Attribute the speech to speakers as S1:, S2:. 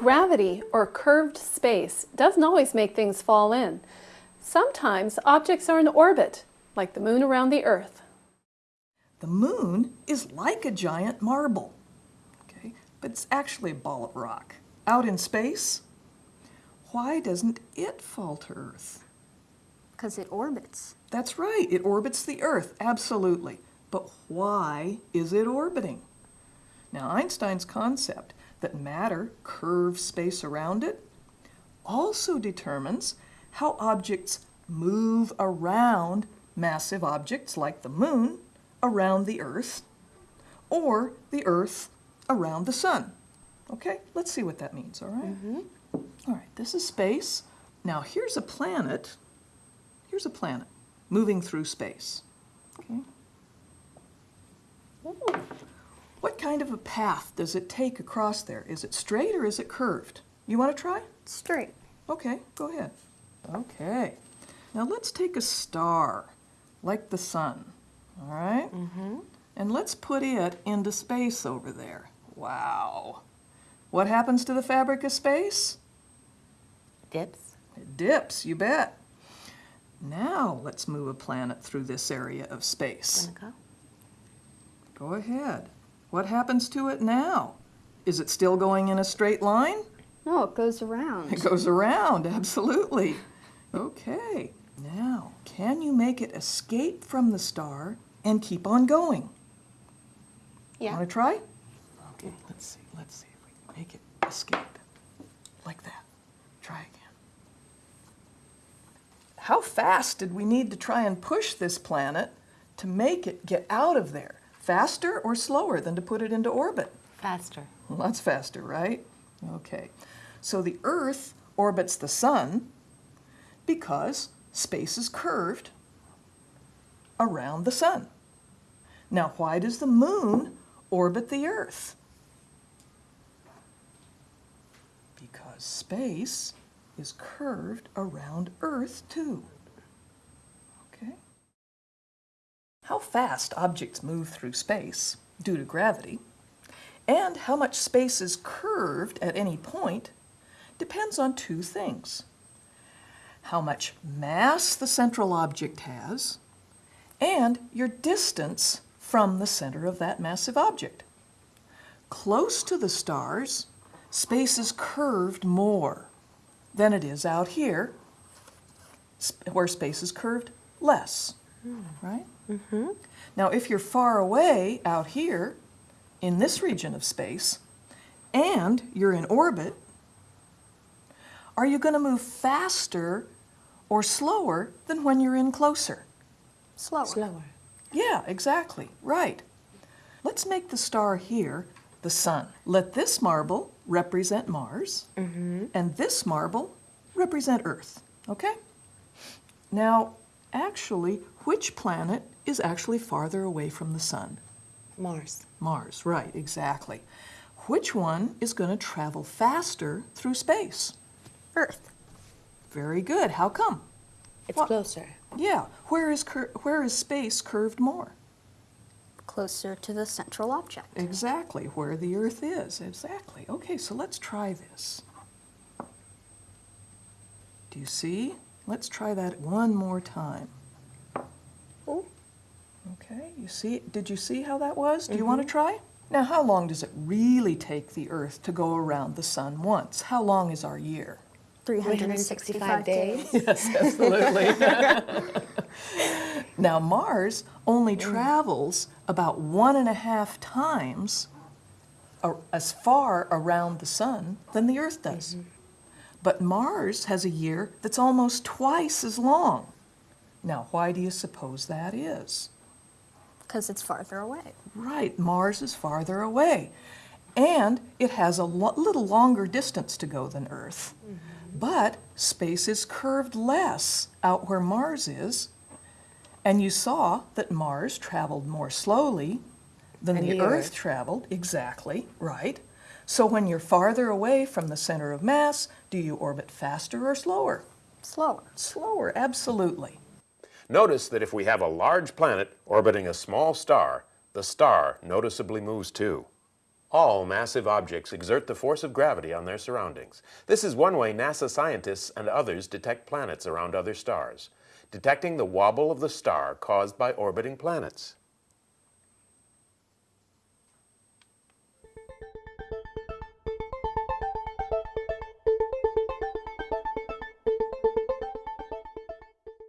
S1: Gravity, or curved space, doesn't always make things fall in. Sometimes objects are in orbit, like the moon around the Earth.
S2: The moon is like a giant marble, okay, but it's actually a ball of rock. Out in space, why doesn't it fall to Earth?
S3: Because it orbits.
S2: That's right, it orbits the Earth, absolutely. But why is it orbiting? Now, Einstein's concept that matter curves space around it also determines how objects move around massive objects like the moon around the Earth or the Earth around the sun. Okay, let's see what that means, all right? Mm-hmm. All right, this is space. Now here's a planet. Here's a planet moving through space. Okay. What kind of a path does it take across there? Is it straight or is it curved? You want to try?
S3: Straight.
S2: Okay, go ahead. Okay. Now let's take a star, like the sun, all right? Mm -hmm. And let's put it into space over there. Wow. What happens to the fabric of space?
S4: Dips.
S2: It dips, you bet. Now let's move a planet through this area of space.
S4: Go.
S2: Go ahead. What happens to it now? Is it still going in a straight line?
S3: No, it goes around.
S2: It goes around, absolutely. Okay, now, can you make it escape from the star and keep on going?
S3: Yeah.
S2: Want to try? Okay, let's see, let's see if we can make it escape. Like that. Try again. How fast did we need to try and push this planet to make it get out of there? Faster or slower than to put it into orbit?
S4: Faster.
S2: Well, that's faster, right? Okay. So the Earth orbits the Sun because space is curved around the Sun. Now, why does the Moon orbit the Earth? Because space is curved around Earth, too. Okay? How fast objects move through space due to gravity and how much space is curved at any point depends on two things. How much mass the central object has, and your distance from the center of that massive object. Close to the stars, space is curved more than it is out here, where space is curved less, right? Mm-hmm. Now, if you're far away out here, in this region of space, and you're in orbit, are you going to move faster or slower than when you're in closer?
S3: Slower.
S4: Slower.
S2: Yeah, exactly, right. Let's make the star here the sun. Let this marble represent Mars, mm-hmm. and this marble represent Earth, okay? Now, actually, which planet is actually farther away from the sun?
S4: Mars.
S2: Mars, right, exactly. Which one is going to travel faster through space?
S3: Earth.
S2: Very good. How come?
S4: It's
S2: What?
S4: closer.
S2: Yeah. Where is cur- where is space curved more?
S3: Closer to the central object.
S2: Exactly. Where the Earth is. Exactly. Okay, so let's try this. Do you see? Let's try that one more time.
S3: Oh.
S2: Okay, you see, did you see how that was? Do you want to try? Now, how long does it really take the Earth to go around the Sun once? How long is our year?
S3: 365 days.
S2: Yes, absolutely. now, Mars only travels about one and a half times as far around the Sun than the Earth does. But Mars has a year that's almost twice as long. Now, why do you suppose that is?
S3: Because it's farther away.
S2: Right, Mars is farther away. And it has a lo- little longer distance to go than Earth. Mm-hmm. But space is curved less out where Mars is. And you saw that Mars traveled more slowly
S4: than
S2: the,
S4: the
S2: Earth
S4: Earth.
S2: traveled. Exactly, right. So when you're farther away from the center of mass, do you orbit faster or slower?
S3: Slower.
S2: Slower, absolutely.
S5: Notice that if we have a large planet orbiting a small star, the star noticeably moves too. All massive objects exert the force of gravity on their surroundings. This is one way NASA scientists and others detect planets around other stars, detecting the wobble of the star caused by orbiting planets.